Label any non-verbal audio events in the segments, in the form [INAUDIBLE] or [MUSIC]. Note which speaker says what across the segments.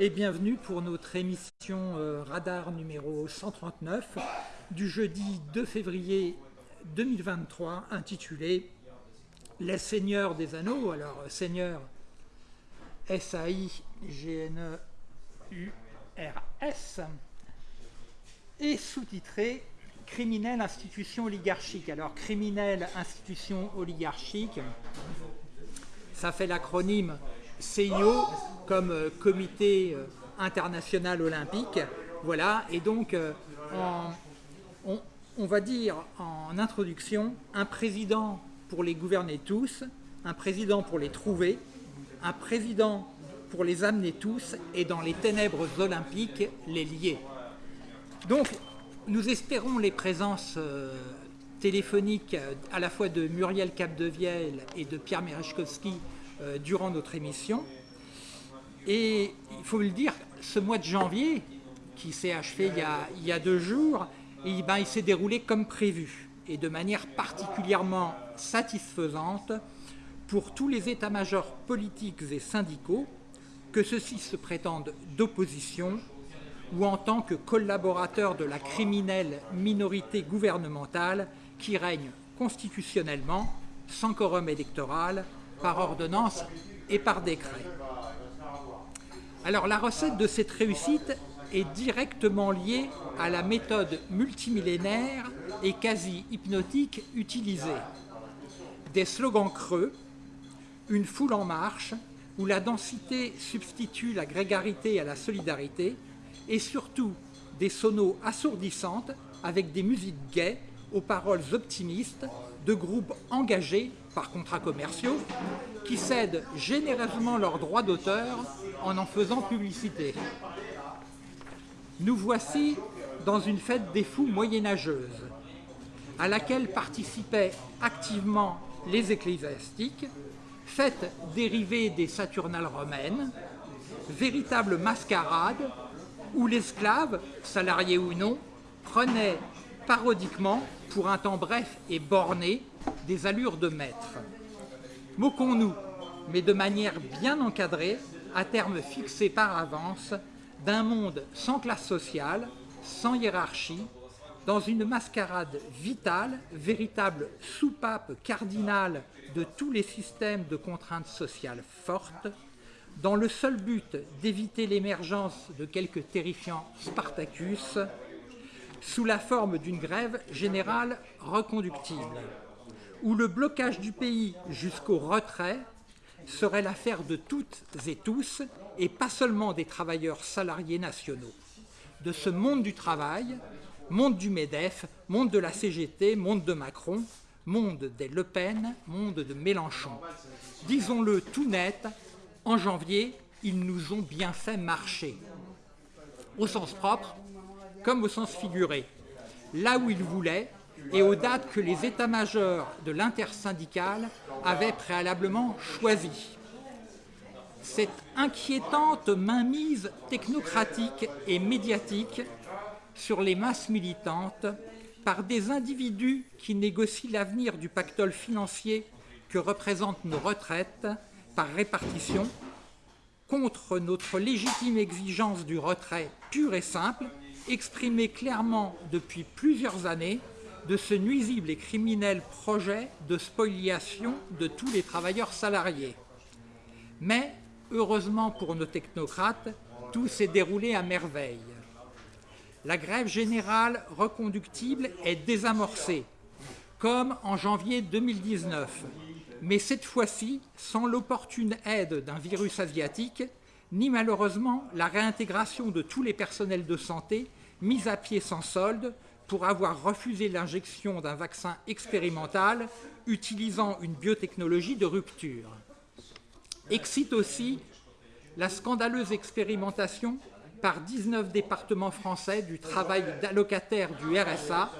Speaker 1: et bienvenue pour notre émission euh, Radar numéro 139 du jeudi 2 février 2023 intitulée Les Seigneurs des Anneaux. Alors, Seigneur S-A-I-G-N-E-U-R-S et sous-titré Criminelle institution oligarchique. Alors, criminelle institution oligarchique, ça fait l'acronyme CIO comme euh, Comité euh, international olympique. Voilà, et donc euh, on, va dire en introduction un président pour les gouverner tous, un président pour les trouver, un président pour les amener tous et dans les ténèbres olympiques les lier. Donc nous espérons les présences téléphoniques à la fois de Muriel Capdevielle et de Pierre Merechkowski durant notre émission. Et il faut le dire, ce mois de janvier, qui s'est achevé il y, a, deux jours, et ben, il s'est déroulé comme prévu et de manière particulièrement satisfaisante pour tous les états-majors politiques et syndicaux, que ceux-ci se prétendent d'opposition ou en tant que collaborateurs de la criminelle minorité gouvernementale qui règne constitutionnellement, sans quorum électoral, par ordonnance et par décret. Alors la recette de cette réussite est directement liée à la méthode multimillénaire et quasi hypnotique utilisée. Des slogans creux, une foule en marche, où la densité substitue la grégarité à la solidarité, et surtout des sonos assourdissantes avec des musiques gaies aux paroles optimistes de groupes engagés par contrats commerciaux qui cèdent généreusement leurs droits d'auteur en en faisant publicité. Nous voici dans une fête des fous moyenâgeuse, à laquelle participaient activement les ecclésiastiques, fête dérivée des Saturnales romaines, véritable mascarade où l'esclave, salarié ou non, prenait parodiquement, pour un temps bref et borné, des allures de maître. Moquons-nous, mais de manière bien encadrée, à terme fixé par avance, d'un monde sans classe sociale, sans hiérarchie, dans une mascarade vitale, véritable soupape cardinale de tous les systèmes de contraintes sociales fortes, dans le seul but d'éviter l'émergence de quelques terrifiants Spartacus, sous la forme d'une grève générale reconductible, où le blocage du pays jusqu'au retrait serait l'affaire de toutes et tous, et pas seulement des travailleurs salariés nationaux. De ce monde du travail, monde du MEDEF, monde de la CGT, monde de Macron, monde des Le Pen, monde de Mélenchon. Disons-le tout net, en janvier, ils nous ont bien fait marcher. Au sens propre, comme au sens figuré. Là où ils voulaient, et aux dates que les états-majors de l'intersyndicale avaient préalablement choisies. Cette inquiétante mainmise technocratique et médiatique sur les masses militantes par des individus qui négocient l'avenir du pactole financier que représentent nos retraites par répartition, contre notre légitime exigence du retrait pur et simple, exprimée clairement depuis plusieurs années de ce nuisible et criminel projet de spoliation de tous les travailleurs salariés. Mais, heureusement pour nos technocrates, tout s'est déroulé à merveille. La grève générale reconductible est désamorcée, comme en janvier 2019, mais cette fois-ci sans l'opportune aide d'un virus asiatique, ni malheureusement la réintégration de tous les personnels de santé mis à pied sans solde pour avoir refusé l'injection d'un vaccin expérimental utilisant une biotechnologie de rupture. Excite aussi la scandaleuse expérimentation par 19 départements français du travail d'allocataire du RSA,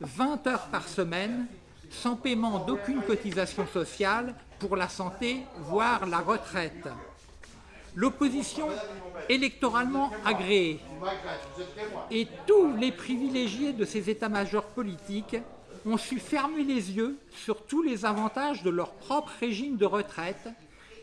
Speaker 1: 20 heures par semaine, sans paiement d'aucune cotisation sociale pour la santé, voire la retraite. L'opposition électoralement agréée et tous les privilégiés de ces états-majors politiques ont su fermer les yeux sur tous les avantages de leur propre régime de retraite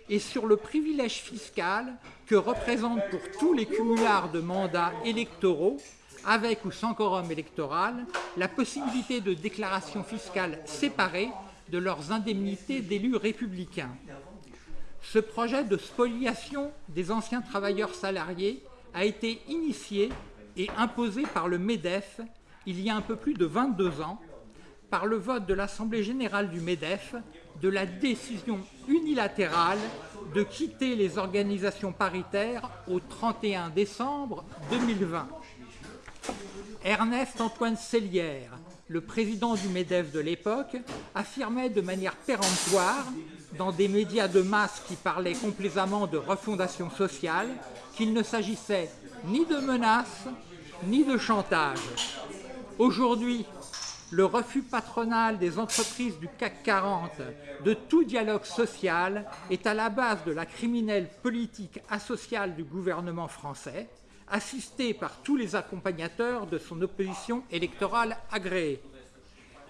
Speaker 1: et sur le privilège fiscal que représente pour tous les cumulards de mandats électoraux, avec ou sans quorum électoral, la possibilité de déclaration fiscale séparée de leurs indemnités d'élus républicains. Ce projet de spoliation des anciens travailleurs salariés a été initié et imposé par le MEDEF il y a un peu plus de 22 ans, par le vote de l'Assemblée générale du MEDEF de la décision unilatérale de quitter les organisations paritaires au 31 décembre 2020. Ernest Antoine Sellière, le président du MEDEF de l'époque, affirmait de manière péremptoire, dans des médias de masse qui parlaient complaisamment de refondation sociale, qu'il ne s'agissait ni de menaces, ni de chantage. Aujourd'hui, le refus patronal des entreprises du CAC 40 de tout dialogue social est à la base de la criminelle politique asociale du gouvernement français, assisté par tous les accompagnateurs de son opposition électorale agréée.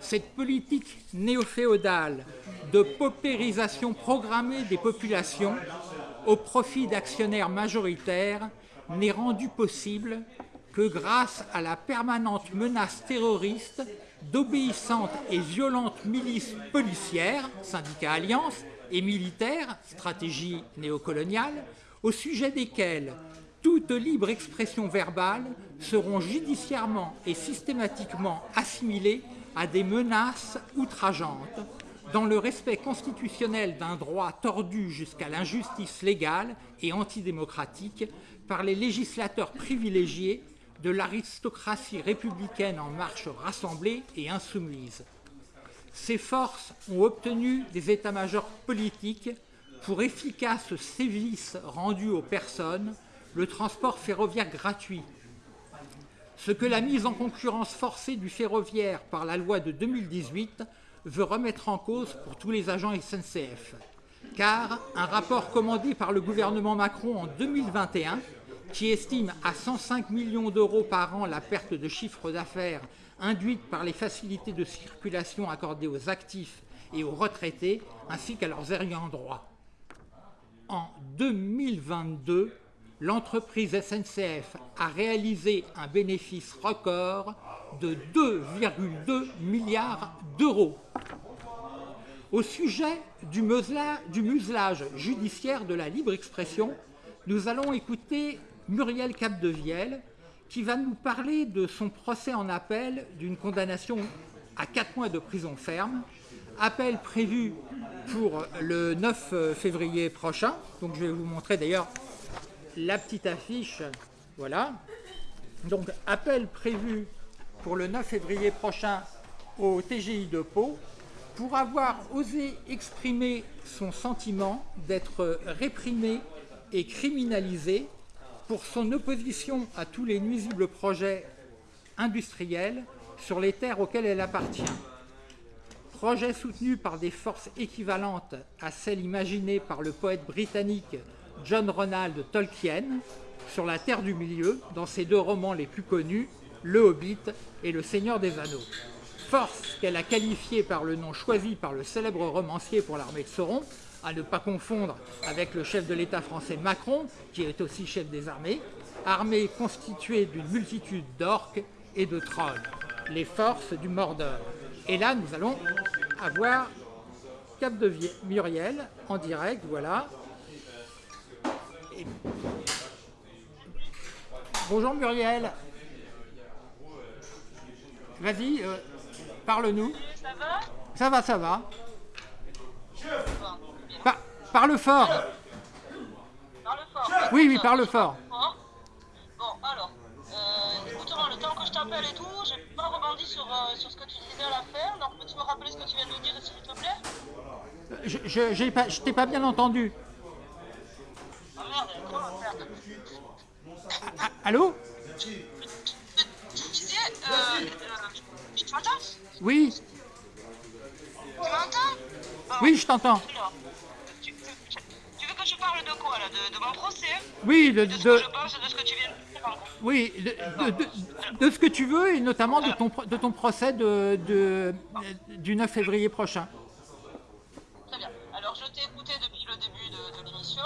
Speaker 1: Cette politique néo-féodale de paupérisation programmée des populations au profit d'actionnaires majoritaires n'est rendue possible que grâce à la permanente menace terroriste d'obéissantes et violentes milices policières, syndicats alliances, et militaires, stratégie néocoloniale, au sujet desquelles toute libre expression verbale seront judiciairement et systématiquement assimilées à des menaces outrageantes, dans le respect constitutionnel d'un droit tordu jusqu'à l'injustice légale et antidémocratique par les législateurs privilégiés de l'aristocratie républicaine en marche rassemblée et insoumise. Ces forces ont obtenu des états-majors politiques pour efficaces sévices rendus aux personnes, le transport ferroviaire gratuit. Ce que la mise en concurrence forcée du ferroviaire par la loi de 2018 veut remettre en cause pour tous les agents SNCF. Car un rapport commandé par le gouvernement Macron en 2021 qui estime à 105 millions d'euros par an la perte de chiffre d'affaires induite par les facilités de circulation accordées aux actifs et aux retraités, ainsi qu'à leurs ayants droit. En 2022, l'entreprise SNCF a réalisé un bénéfice record de 2,2 milliards d'euros. Au sujet du, muselage judiciaire de la libre expression, nous allons écouter Muriel Capdevielle, qui va nous parler de son procès en appel d'une condamnation à 4 mois de prison ferme, appel prévu pour le 9 février prochain. Donc je vais vous montrer d'ailleurs la petite affiche. Voilà. Donc appel prévu pour le 9 février prochain au TGI de Pau pour avoir osé exprimer son sentiment d'être réprimé et criminalisé pour son opposition à tous les nuisibles projets industriels sur les terres auxquelles elle appartient. Projet soutenu par des forces équivalentes à celles imaginées par le poète britannique John Ronald Tolkien sur la Terre du Milieu dans ses deux romans les plus connus, Le Hobbit et Le Seigneur des Anneaux. Force qu'elle a qualifiée par le nom choisi par le célèbre romancier pour l'armée de Sauron, à ne pas confondre avec le chef de l'État français Macron, qui est aussi chef des armées, armée constituée d'une multitude d'orques et de trolls, les forces du Mordor. Et là, nous allons avoir Cap de Muriel en direct, voilà. Bonjour Muriel. Vas-y, euh, parle-nous.
Speaker 2: Ça va
Speaker 1: Ça va, ça va. Parle fort.
Speaker 2: Parle fort.
Speaker 1: Oui, oui, parle fort.
Speaker 2: Bon, alors, euh, écoute-moi, le temps que je t'appelle et tout, j'ai pas rebondi sur, euh, sur ce que tu disais à la fin, donc peux-tu me rappeler ce que tu viens de nous dire, s'il te plaît?
Speaker 1: Je, je, je t'ai pas bien entendu.
Speaker 2: Ah merde, comment faire
Speaker 1: Ah, Allô
Speaker 2: Tu euh, euh, tu m'entends
Speaker 1: Oui,
Speaker 2: Tu m'entends
Speaker 1: oui, je t'entends.
Speaker 2: Tu, veux que je parle de quoi là de, mon procès
Speaker 1: Oui, de,
Speaker 2: De ce
Speaker 1: de-
Speaker 2: que je pense de ce que tu viens de dire
Speaker 1: oui, de, ce que tu veux et notamment de ton, pro- de ton procès de, de- du 9 février prochain.
Speaker 2: Très bien. Alors je t'ai écouté depuis le début de, de l'émission.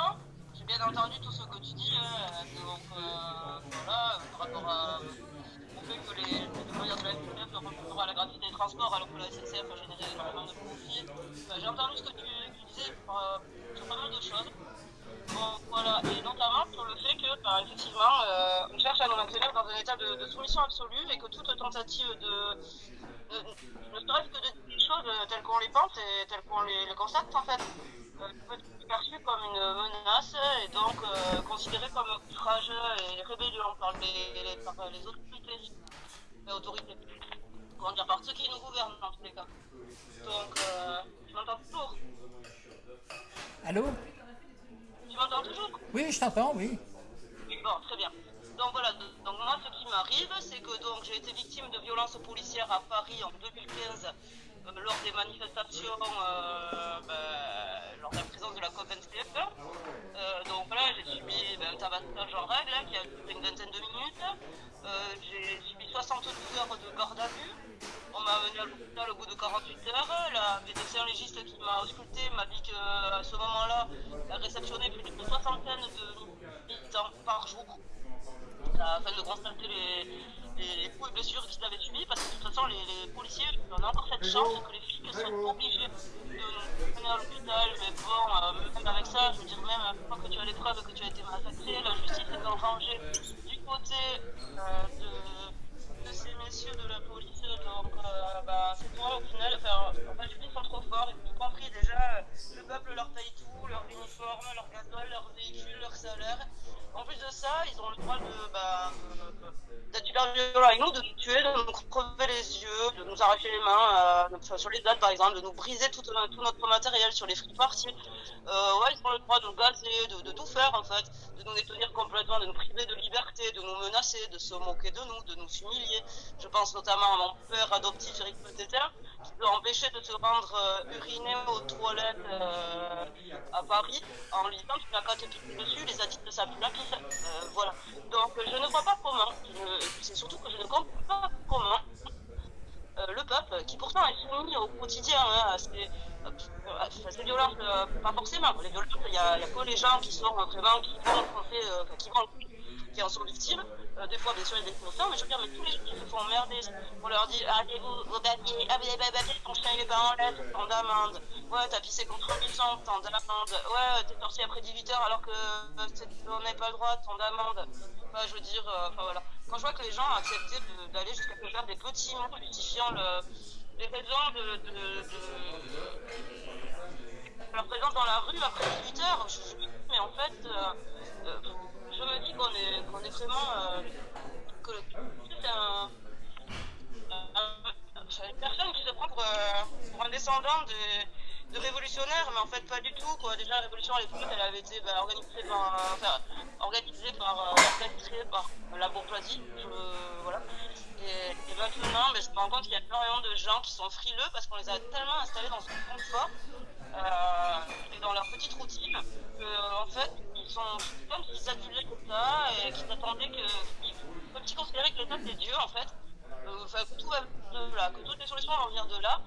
Speaker 2: Entendu tout ce que tu dis, hein, donc voilà, par rapport à, au fait que les, les travailleurs de la SNCF ne à la gratuité des transports alors que la SNCF a généré énormément de profits. Euh, J'ai entendu ce que tu, disais euh, sur pas mal de choses. Voilà, et notamment sur le fait que, bah, effectivement, euh, on cherche à nous maintenir dans un état de, soumission absolue et que toute tentative de, ne serait-ce que de les choses telles qu'on les pense et telles qu'on les, les constate, en fait, euh, être perçue comme une menace et donc euh, considérée comme outrage et rébellion par les, par les autorités. Les autorités. Comment dire, par ceux qui nous gouvernent, dans tous les cas. Donc, euh, tu m'entends toujours?
Speaker 1: Allô?
Speaker 2: Tu m'entends toujours?
Speaker 1: Oui, je t'entends, oui.
Speaker 2: Bon, très bien. Donc voilà, donc moi ce qui m'arrive, c'est que donc j'ai été victime de violences policières à Paris en 2015 euh, lors des manifestations, euh, ben, lors de la présence de la COP27. Euh, donc voilà, j'ai subi ben, un tabassage en règle hein, qui a duré une vingtaine de minutes. Euh, j'ai subi 72 heures de garde à vue. On m'a amené à l'hôpital au bout de 48 heures. La médecin légiste qui m'a ausculté m'a dit qu'à ce moment-là, elle réceptionnait plus d'une soixantaine de militants par jour afin de constater les, les, coups et blessures qu'ils avaient subis parce que de toute façon les, les policiers on a encore cette chance que les flics sont obligés de nous mener à l'hôpital mais bon euh, même avec ça je veux dire même une fois que tu as les preuves que tu as été massacré la justice est rangée du côté euh, de ces messieurs de la police donc euh, bah, c'est toi au final enfin, en fait les flics sont trop forts y compris déjà euh, le peuple leur paye tout leur uniforme leur gasoil leur véhicule leur salaire en plus de ça, ils ont le droit de, bah, euh, d'être super violents avec nous, de nous tuer, de nous crever les yeux, de nous arracher les mains, euh, sur les dates par exemple, de nous briser tout, euh, notre matériel sur les free parties. Euh, ouais, ils ont le droit de nous gazer, de, de tout faire en fait, de nous détenir complètement, de nous priver de liberté, de nous menacer, de se moquer de nous, de nous humilier. Je pense notamment à mon père adoptif Eric Peteter, qui doit empêcher de se rendre euh, uriner aux toilettes euh, à Paris en lui disant qu'il n'a qu'à te dessus, les addicts de sa la pisse. Euh, voilà. Donc euh, je ne vois pas comment, c'est surtout que je ne comprends pas comment euh, le peuple, qui pourtant est soumis au quotidien à, ces, violences, euh, pas forcément, les violences, il y a, a que les gens qui sont euh, vraiment, qui vont, euh, enfin, qui qui en sont victimes, Euh, des fois bien sûr il y a des innocents, mais je veux dire, mais tous les gens qui se font emmerder, on leur dit, allez vous, vos papiers, ah pas les papiers, ton chien il est pas en lettres, tant d'amende, ouais t'as pissé contre un buisson, tant d'amende, ouais t'es sorti après 18h alors que euh, on n'avait pas le droit, tant d'amende, Je veux dire, euh, enfin voilà. Quand je vois que les gens ont accepté d'aller jusqu'à faire des petits mots justifiant le, les raisons de, de, de, leur présence dans la rue après 18 heures, je, mais en fait, euh, euh, je me dis qu'on est, est vraiment. une personne qui se prend pour, pour un descendant de, de révolutionnaire, mais en fait pas du tout. Quoi. Déjà, la révolution à l'époque, elle avait été bah, organisée par, euh, enfin, organisée par, euh, par la bourgeoisie. Voilà. Et, maintenant, mais je me rends compte qu'il y a énormément de gens qui sont frileux parce qu'on les a tellement installés dans ce confort euh, et dans leur petite routine que, en fait, ils sont comme s'ils adulaient comme ça et qu'ils attendaient que. Comme s'ils considéraient que l'État c'est Dieu en fait. Euh, que tout va de là, que toutes les solutions vont venir de là.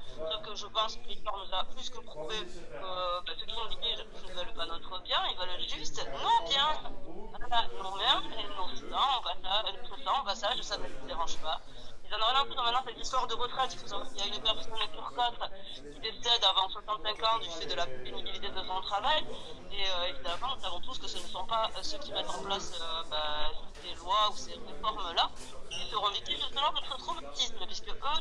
Speaker 2: Que je pense que l'histoire nous a plus que prouvé que bah, ceux qui nous dirigent ne veulent pas notre bien, ils veulent juste nos biens. Voilà, mères et nos sangs, on va ça, notre sang, on va ça, ça ne les dérange pas. Ils en ont rien à foutre maintenant, cette histoire de retraite. Il y a une personne sur quatre qui décède avant 65 ans du fait de la pénibilité de son travail. Et euh, évidemment, nous savons tous que ce ne sont pas euh, ceux qui mettent en place euh, bah, ces lois ou ces réformes-là qui seront victimes de ce genre de traumatisme, puisque eux,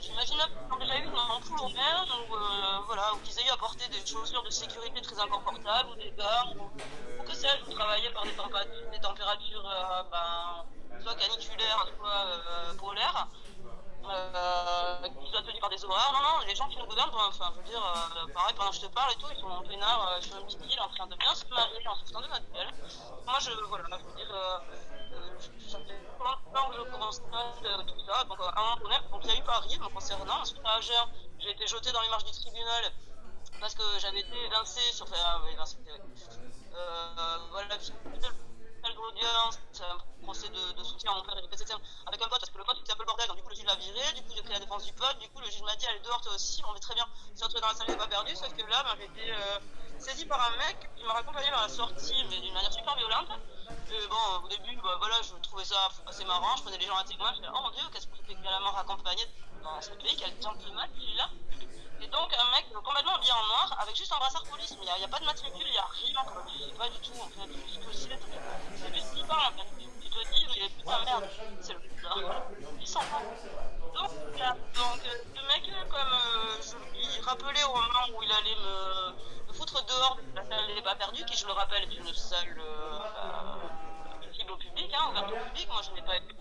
Speaker 2: j'imagine qu'ils ont déjà eu une ampoule au maire, ou, voilà, ou qu'ils aient eu à porter des chaussures de sécurité très inconfortables, ou des gants, ou, que sais-je, ou par des températures, ben, soit caniculaires, soit euh, polaires, euh, qui soient tenus par des horaires. Non, non, les gens qui nous gouvernent, ben, enfin, je veux dire, euh, pareil, pendant que je te parle et tout, ils sont en peinard euh, sur une petite île en train de bien se marier en sortant de notre gueule. Moi, je, voilà, je veux dire, euh, euh, ça fait longtemps que je euh, tout ça. Donc, euh, à un moment donné, donc, il y a eu Paris, me concernant. Ensuite, à j'ai été jeté dans les marches du tribunal parce que j'avais été évincé sur. Enfin, euh, euh, euh, voilà, fait salle d'audience, c'est un procès de, de soutien à mon père avec un pote parce que le pote c'était un peu le bordel donc du coup le juge l'a viré, du coup j'ai pris la défense du pote, du coup le juge m'a dit allez dehors toi aussi, bon mais très bien, c'est entré dans la salle j'ai pas perdu, sauf que là ben, j'ai été euh, saisi par un mec qui m'a raccompagné dans la sortie, mais d'une manière super violente. Et bon, au début, bah, voilà, je trouvais ça assez marrant, je prenais les gens à témoin, je me oh mon dieu, qu'est-ce que c'est que la mort accompagnée dans ce pays, quel gentleman celui-là Et donc, un mec complètement habillé en noir, avec juste un brassard police, mais il n'y a, pas de matricule, il n'y a rien, quoi. pas du tout, en fait, ce que c'est, c'est juste flippant, en fait. Tu te dis, mais putain, merde, c'est le putain, il s'en va. Donc, là, donc, euh, le mec, comme euh, je lui rappelais au moment où il allait me, me foutre dehors de la salle des pas perdus, qui, je le rappelle, est une salle euh, accessible au public, hein, ouverte au public. Moi, je n'ai pas été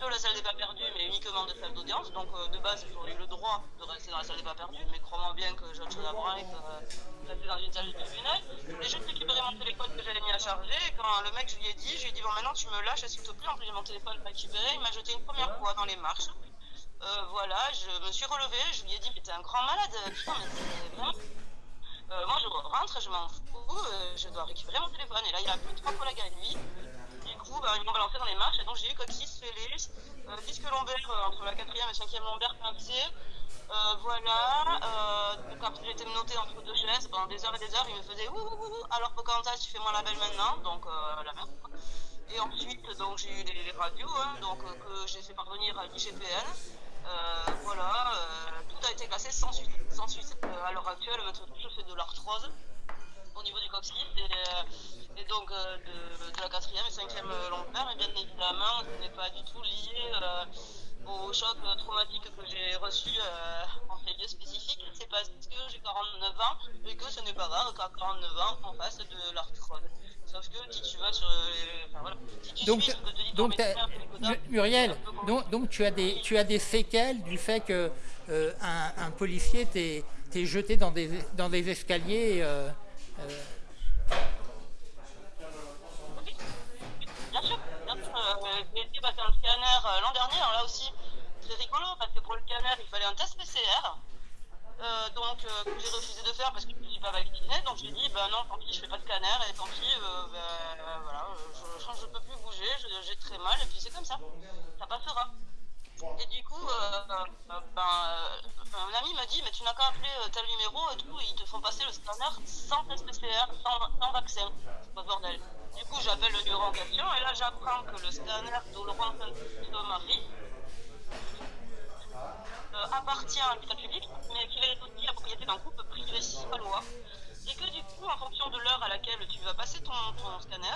Speaker 2: de la salle des pas perdus, mais uniquement de salle d'audience. Donc, euh, de base, j'aurais eu le droit de rester dans la salle des pas perdus, mais crois-moi bien que j'ai autre chose à branler que euh, rester dans une salle de tribunal. Et juste récupéré mon téléphone que j'avais mis à charger. Et quand le mec, je lui ai dit, je lui ai dit, bon, maintenant, tu me lâches, s'il te plaît. En plus, j'ai mon téléphone récupéré? Il m'a jeté une première fois dans les marches. Euh, voilà, je me suis relevée, je lui ai dit, mais t'es un grand malade, putain, mais c'est vraiment. Euh, moi, je rentre, je m'en fous, euh, je dois récupérer mon téléphone. Et là, il a appelé trois collègues à lui. Coup, bah, ils m'ont balancé dans les marches, et donc j'ai eu coccyx fêlé, euh, disque lombaire euh, entre la quatrième et cinquième lombaire pincé. Euh, voilà, donc après été menotté entre deux chaises pendant des heures et des heures, il me faisait ouh, ouh, ouh, alors Pocahontas, tu fais moi la belle maintenant, donc la merde. Et ensuite, donc j'ai eu les, radios, hein, donc euh, que j'ai fait parvenir à l'IGPN. Voilà, tout a été classé sans suite. Sans suite. À l'heure actuelle, je fais de l'arthrose au niveau du et, euh, et donc euh, de, de la quatrième et cinquième lombaire. Et bien évidemment, ce n'est pas du tout lié euh, au choc traumatique que j'ai reçu en ces lieux spécifiques. C'est parce que j'ai 49 ans et que ce n'est pas grave qu'à 49 ans, on fasse de l'arthrose. Sauf que si tu vas sur les... Enfin, voilà. Si tu
Speaker 1: Donc,
Speaker 2: suis ton
Speaker 1: donc
Speaker 2: médecin,
Speaker 1: Muriel, donc, donc tu, as des, tu as des séquelles du fait que euh, un, un policier t'ait jeté dans des, dans des escaliers. euh,
Speaker 2: Bien sûr, bien sûr. Euh, j'ai été passer un scanner euh, l'an dernier, alors là aussi, très rigolo, parce que pour le scanner, il fallait un test PCR. Euh, donc, euh, j'ai refusé de faire parce que je ne suis pas vaccinée. Donc, j'ai dit, bah non, tant pis, je fais pas de scanner, et tant pis, bah, voilà, je, je peux plus bouger, j'ai très mal, et puis c'est comme ça. Ça passera. Et du coup, euh, euh, ben, euh, un ami m'a dit, mais tu n'as qu'à appeler euh, tel numéro et tout, ils te font passer le scanner sans test PCR, sans, vaccin. C'est pas bordel. Du coup, j'appelle le numéro en question et là, j'apprends que le scanner de Laurent Saint-Marie euh, appartient à l'hôpital public, mais qu'il est aussi la propriété d'un groupe privé loi et que du coup, en fonction de l'heure à laquelle tu vas passer ton, scanner,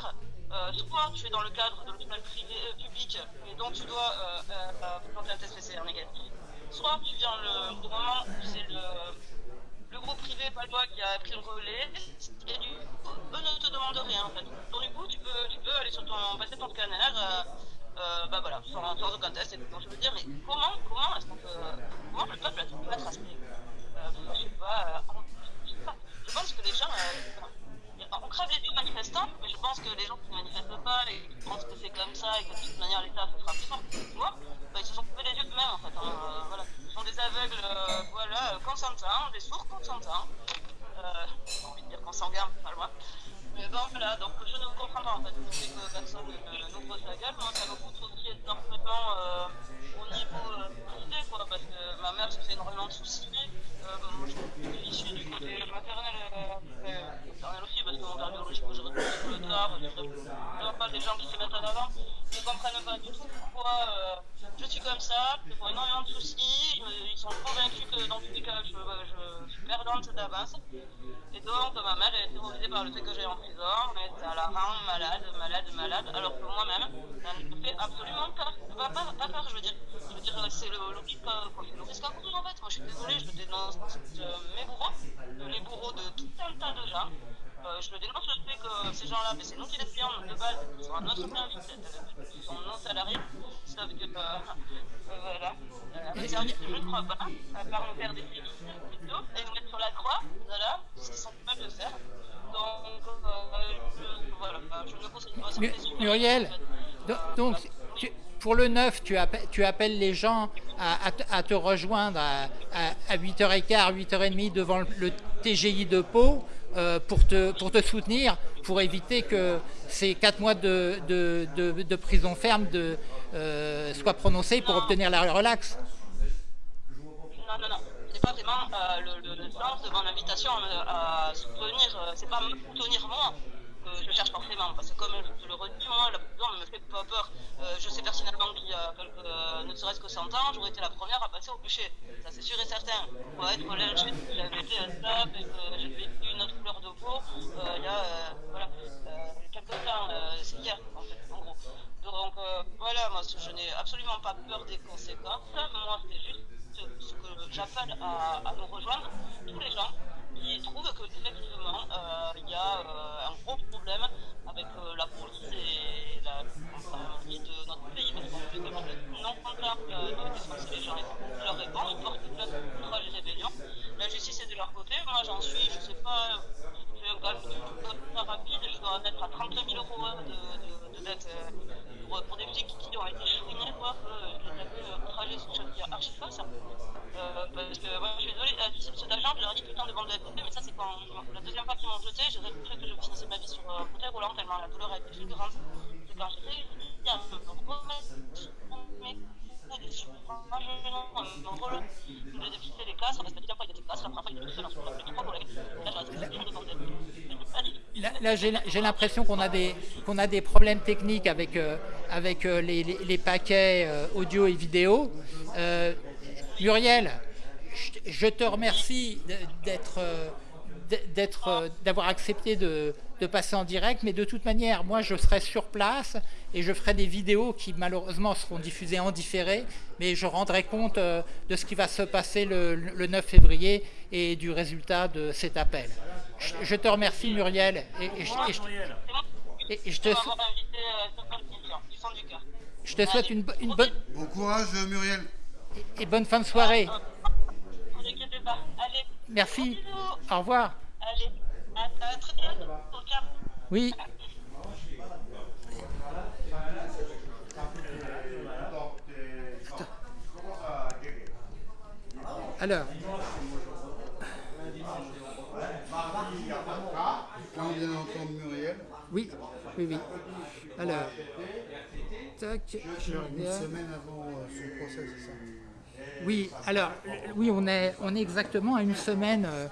Speaker 2: euh, soit tu es dans le cadre de l'hôpital privé euh, public et donc tu dois euh, présenter un test PCR négatif, soit tu viens le, au moment où c'est le, groupe privé palois qui a pris le relais et du coup, eux ne te demandent rien en fait. Donc du coup, tu peux, tu peux aller sur ton, passer ton scanner. bah voilà, sans, sans aucun test. Et donc je veux dire, mais comment, comment est-ce qu'on peut, comment le peuple être aspiré euh, Je sais pas, Et donc, ma mère est terrorisée par le fait que j'ai en prison, mais ça la rend malade, malade, malade, Donc
Speaker 1: tu- pour le 9, tu, appelles, tu appelles les gens à, à à te rejoindre à, à, 8h15, 8h30 devant le, le TGI de Pau euh, pour, te, pour te soutenir, pour éviter que ces 4 mois de, de, de- de prison ferme de, euh, soient prononcés pour obtenir la relax.
Speaker 2: Non, non, non, c'est pas vraiment euh, le, le, sens de mon invitation à, à soutenir, euh, c'est pas me soutenir moi je cherche forcément, parce que comme je le redis, moi, la prison ne me fait pas peur. Euh, je sais personnellement qu'il y a quelques, ne serait-ce que 100 ans, j'aurais été la première à passer au bûcher, ça c'est sûr et certain. Pour être lynché, j'avais été un stop et que j'avais eu une autre couleur de peau, il y a voilà, quelques temps, c'est hier en fait, en gros. Donc voilà, moi je n'ai absolument pas peur des conséquences, moi c'est juste ce que j'appelle à, à, nous rejoindre, tous les gens qui trouvent que effectivement euh, il y a euh, un gros problème avec euh, la police et la police de notre pays, parce qu'on fait comme non content de les gens leur réponse, ils portent plainte contre les rébellions. La justice est de leur côté, moi j'en suis, je sais pas, c'est un calcul rapide, je dois en être à 30 000 euros de, de, de dette pour, des flics qui ont été chouinés, quoi, que les trajet sur chantier archi face. Euh, parce que moi je suis désolée, euh, cet agent, je leur ai dit putain de bande de mais ça c'est quand la deuxième fois qu'ils m'ont jeté, j'ai cru que je finissais ma vie sur un euh, fauteuil roulant tellement la douleur a été fulgurante. C'est quand à moi je me relève, de dépister les casses, parce que la fois il était la première fois il était tout seul, il le bordel.
Speaker 1: Là, j'ai l'impression qu'on a, a des problèmes techniques avec, euh, euh, les, paquets euh, audio et vidéo. Muriel, je, te remercie d'être d'avoir accepté de, de, passer en direct, mais de toute manière, moi je serai sur place et je ferai des vidéos qui malheureusement seront diffusées en différé, mais je rendrai compte de ce qui va se passer le, le 9 février et du résultat de cet appel. Je, je te remercie Muriel et, et, et, et, et je te je te souhaite une, une bonne
Speaker 3: bon courage Muriel
Speaker 1: et, bonne fin de soirée.
Speaker 2: Allez,
Speaker 1: Merci. Au revoir.
Speaker 2: Allez, à très bientôt.
Speaker 1: Oui. Alors.
Speaker 3: Là, on vient d'entendre Muriel.
Speaker 1: Oui, oui, oui. Alors, tac, je
Speaker 3: Une semaine avant son procès, c'est ça
Speaker 1: Oui, alors, oui, on est, on est exactement à une semaine euh,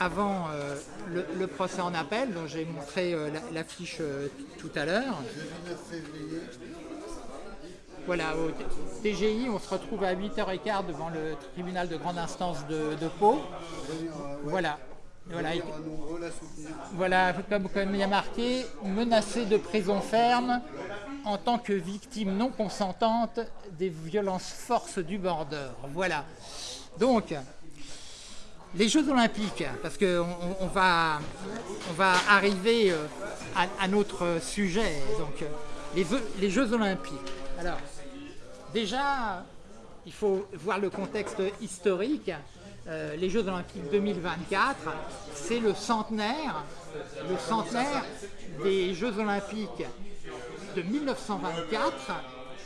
Speaker 1: avant euh, le, le, procès en appel, dont j'ai montré euh, l'affiche la tout à l'heure.
Speaker 3: Jeudi 9 février.
Speaker 1: Voilà, au TGI, on se retrouve à 8h15 devant le tribunal de grande instance de, de Pau. Voilà. Voilà, comme, comme il y a marqué, menacé de prison ferme en tant que victime non consentante des violences forces du border. Voilà. Donc, les Jeux Olympiques, parce qu'on on va, on va arriver à, à notre sujet, donc les, les Jeux Olympiques. Alors, déjà, il faut voir le contexte historique. Euh, les Jeux Olympiques 2024, c'est le centenaire, le centenaire des Jeux Olympiques de 1924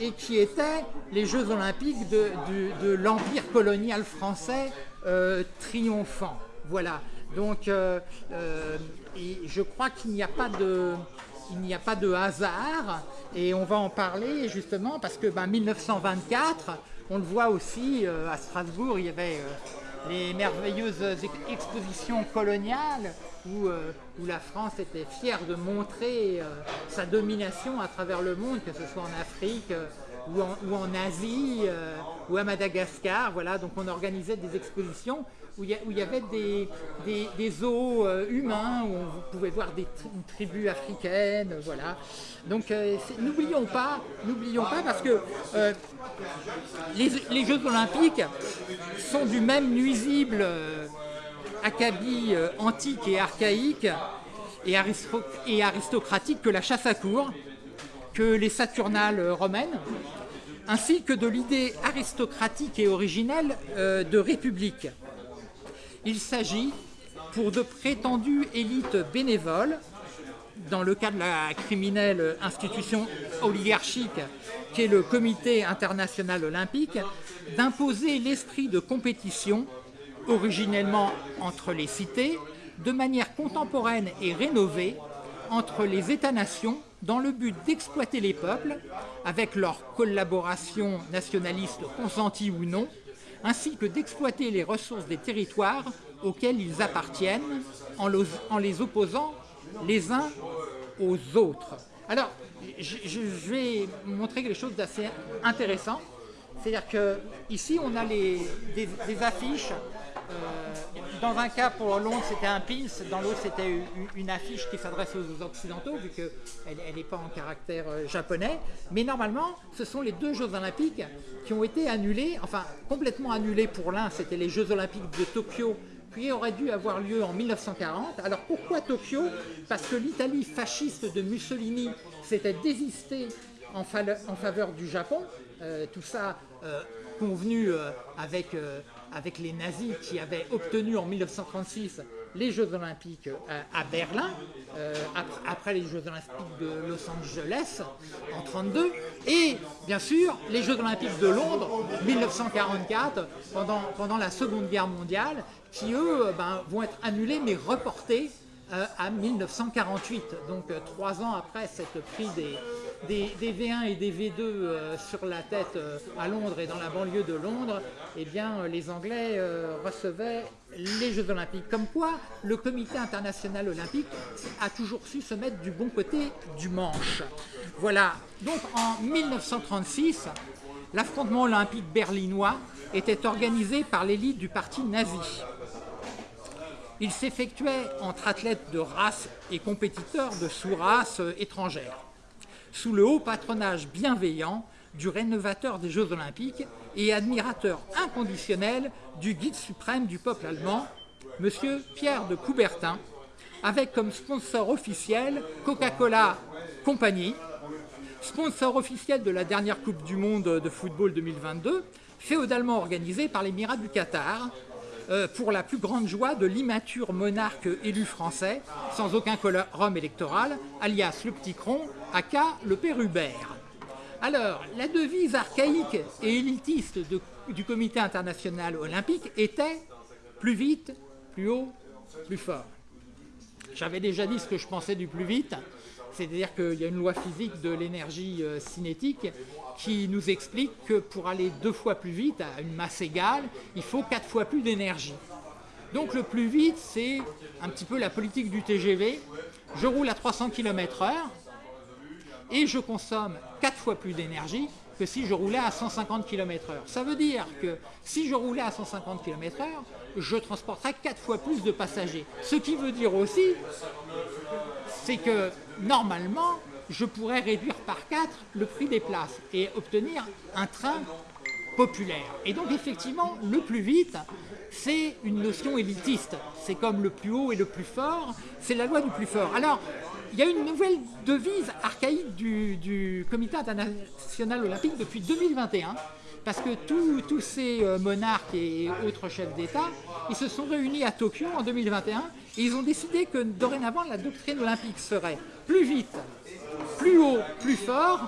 Speaker 1: et qui étaient les Jeux Olympiques de, l'Empire colonial français euh, triomphant. Voilà. Donc, euh, je crois qu'il n'y a pas de il n'y a pas de hasard et on va en parler justement parce que ben, 1924, on le voit aussi à Strasbourg, il y avait les merveilleuses expositions coloniales où, euh, où, la France était fière de montrer sa domination à travers le monde, que ce soit en Afrique ou en, ou en Asie ou à Madagascar. Voilà, donc on organisait des expositions où il y, avait des, des, zoos euh, humains, où on pouvait voir des tribus africaines, voilà. Donc euh, n'oublions pas, n'oublions pas parce que euh, les, Jeux Olympiques sont du même nuisible euh, acabit antique et archaïque et aristocratique que la chasse à cour, que les Saturnales romaines, ainsi que de l'idée aristocratique et originelle de république. Il s'agit pour de prétendues élites bénévoles, dans le cas de la criminelle institution oligarchique qu'est le Comité international olympique, d'imposer l'esprit de compétition, originellement entre les cités, de manière contemporaine et rénovée entre les États-nations dans le but d'exploiter les peuples, avec leur collaboration nationaliste consentie ou non, ainsi que d'exploiter les ressources des territoires auxquels ils appartiennent en, les opposant les uns aux autres. Alors, je, je vais montrer quelque chose d'assez intéressant. C'est-à-dire que ici, on a des affiches. euh, dans un cas, pour Londres, c'était un pins. Dans l'autre, c'était une, affiche qui s'adresse aux Occidentaux, vu qu'elle n'est pas en caractère euh, japonais. Mais normalement, ce sont les deux Jeux Olympiques qui ont été annulés, enfin complètement annulés pour l'un, c'était les Jeux Olympiques de Tokyo qui auraient dû avoir lieu en 1940. Alors pourquoi Tokyo? Parce que l'Italie fasciste de Mussolini s'était désistée en, fa- en faveur du Japon. Euh, tout ça euh, convenu avec, avec les nazis qui avaient obtenu en 1936 les Jeux Olympiques euh, à Berlin, euh, après, les Jeux Olympiques de Los Angeles en 1932, et bien sûr les Jeux Olympiques de Londres 1944 pendant, pendant la Seconde Guerre mondiale, qui eux euh, ben, vont être annulés mais reportés à 1948. Donc trois ans après cette prise des, des, des V1 et des V2 euh, sur la tête euh, à Londres et dans la banlieue de Londres, eh bien euh, les Anglais recevaient les Jeux Olympiques. Comme quoi, le Comité international olympique a toujours su se mettre du bon côté du manche. Voilà. Donc en 1936, l'affrontement olympique berlinois était organisé par l'élite du parti nazi. Il s'effectuait entre athlètes de race et compétiteurs de sous-races étrangères, sous le haut patronage bienveillant du rénovateur des Jeux Olympiques et admirateur inconditionnel du guide suprême du peuple allemand, M. Pierre de Coubertin, avec comme sponsor officiel Coca-Cola Company, sponsor officiel de la dernière Coupe du Monde de football 2022, féodalement organisée par l'Émirat du Qatar, euh, pour la plus grande joie de l'immature monarque élu français, sans aucun quorum électoral, alias le petit cron, aka le père Hubert. Alors, la devise archaïque et élitiste du Comité international olympique était plus vite, plus haut, plus fort. J'avais déjà dit ce que je pensais du plus vite, c'est-à-dire qu'il y a une loi physique de l'énergie euh, cinétique qui nous explique que pour aller deux fois plus vite à une masse égale, il faut quatre fois plus d'énergie. Donc le plus vite, c'est un petit peu la politique du TGV. Je roule à 300 km/h et je consomme quatre fois plus d'énergie que si je roulais à 150 km/h. Ça veut dire que si je roulais à 150 km/h, je transporterais quatre fois plus de passagers. Ce qui veut dire aussi, c'est que normalement, je pourrais réduire par 4 le prix des places et obtenir un train populaire. Et donc effectivement, le plus vite, c'est une notion élitiste. C'est comme le plus haut et le plus fort, c'est la loi du plus fort. Alors, il y a une nouvelle devise archaïque du, Comité international olympique depuis 2021, parce que tous ces euh, monarques et autres chefs d'État, ils se sont réunis à Tokyo en 2021 et ils ont décidé que dorénavant la doctrine olympique serait plus vite, plus haut, plus fort,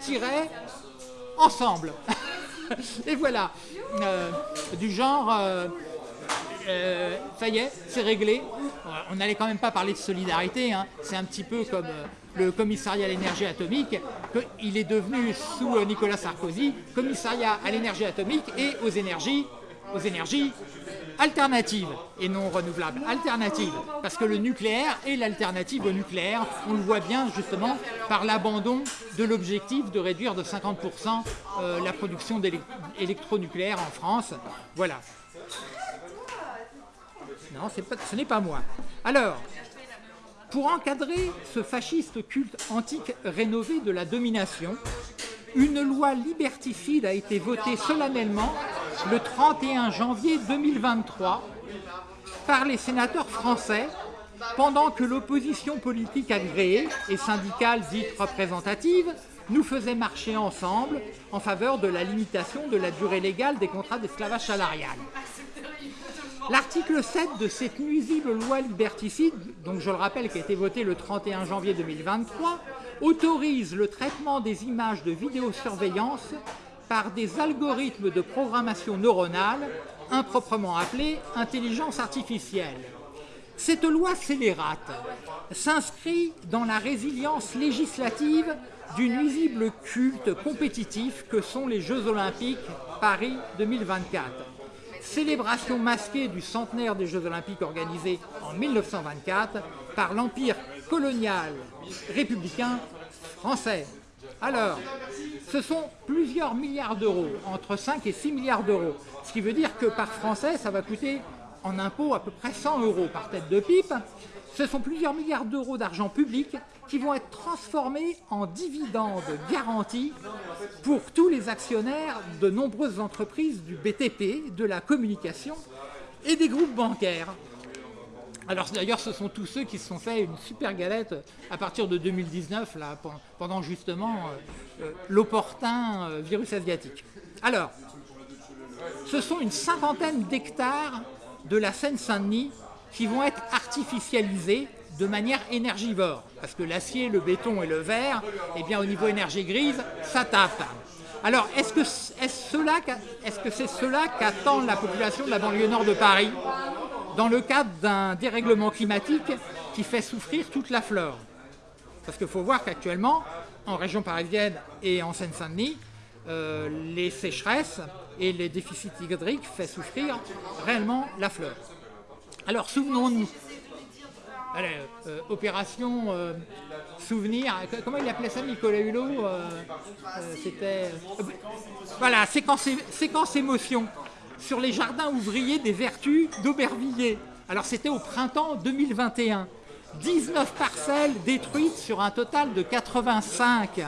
Speaker 1: tiret ensemble. [LAUGHS] Et voilà, Euh, du genre, euh, euh, ça y est, c'est réglé. On n'allait quand même pas parler de solidarité, hein. c'est un petit peu comme euh, le commissariat à l'énergie atomique, que- il est devenu sous euh, Nicolas Sarkozy, commissariat à l'énergie atomique et aux énergies, aux énergies alternatives et non renouvelables, alternatives, parce que le nucléaire est l'alternative au nucléaire, on le voit bien justement par l'abandon de l'objectif de réduire de 50% euh, la production d'électronucléaire en France. Voilà. Non, ce n'est pas moi. Alors, pour encadrer ce fasciste culte antique rénové de la domination, une loi liberticide a été votée solennellement le 31 janvier 2023 par les sénateurs français pendant que l'opposition politique agréée et syndicale dite représentative nous faisait marcher ensemble en faveur de la limitation de la durée légale des contrats d'esclavage salarial. L'article 7 de cette nuisible loi liberticide, donc je le rappelle qui a été votée le 31 janvier 2023, autorise le traitement des images de vidéosurveillance par des algorithmes de programmation neuronale, improprement appelés intelligence artificielle. Cette loi scélérate s'inscrit dans la résilience législative du nuisible culte compétitif que sont les Jeux Olympiques Paris 2024. Célébration masquée du centenaire des Jeux Olympiques organisés en 1924 par l'Empire colonial républicain français. Alors, ce sont plusieurs milliards d'euros, entre 5 et 6 milliards d'euros, ce qui veut dire que par français, ça va coûter en impôts à peu près 100 euros par tête de pipe. Ce sont plusieurs milliards d'euros d'argent public qui vont être transformés en dividendes garantis pour tous les actionnaires de nombreuses entreprises du BTP, de la communication et des groupes bancaires. Alors d'ailleurs, ce sont tous ceux qui se sont fait une super galette à partir de 2019, là, pendant justement euh, euh, l'opportun euh, virus asiatique. Alors, ce sont une cinquantaine d'hectares de la Seine-Saint-Denis qui vont être artificialisés de manière énergivore. Parce que l'acier, le béton et le verre, eh bien, au niveau énergie grise, ça tape. Alors, est-ce que c'est cela qu'attend la population de la banlieue nord de Paris dans le cadre d'un dérèglement climatique qui fait souffrir toute la flore? Parce qu'il faut voir qu'actuellement, en région parisienne et en Seine-Saint-Denis, euh, les sécheresses et les déficits hydriques font souffrir réellement la flore. Alors souvenons-nous, euh, opération euh, souvenir, comment il appelait ça Nicolas Hulot C'était... voilà, séquence, séquence émotion sur les jardins ouvriers des Vertus d'Aubervilliers. Alors c'était au printemps 2021. 19 parcelles détruites sur un total de 85.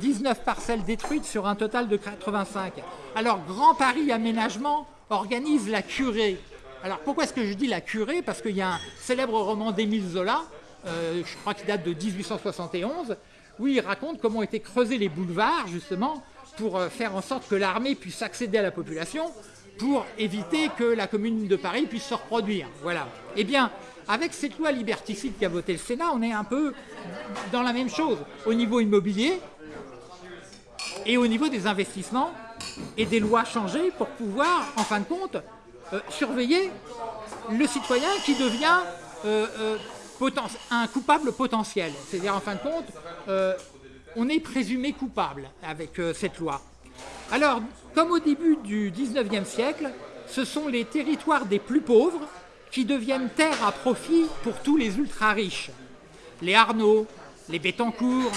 Speaker 1: 19 parcelles détruites sur un total de 85. Alors Grand Paris Aménagement organise la curée. Alors pourquoi est-ce que je dis la curée? Parce qu'il y a un célèbre roman d'Émile Zola, euh, je crois qu'il date de 1871, où il raconte comment ont été creusés les boulevards, justement, pour euh, faire en sorte que l'armée puisse accéder à la population pour éviter que la commune de Paris puisse se reproduire. Voilà. Eh bien, avec cette loi liberticide qu'a voté le Sénat, on est un peu dans la même chose au niveau immobilier et au niveau des investissements et des lois changées pour pouvoir, en fin de compte, euh, surveiller le citoyen qui devient euh, euh, un coupable potentiel. C'est-à-dire, en fin de compte, on est présumé coupable avec cette loi. Alors, comme au début du 19e siècle, ce sont les territoires des plus pauvres qui deviennent terres à profit pour tous les ultra-riches. Les Arnaud, les Bettencourt,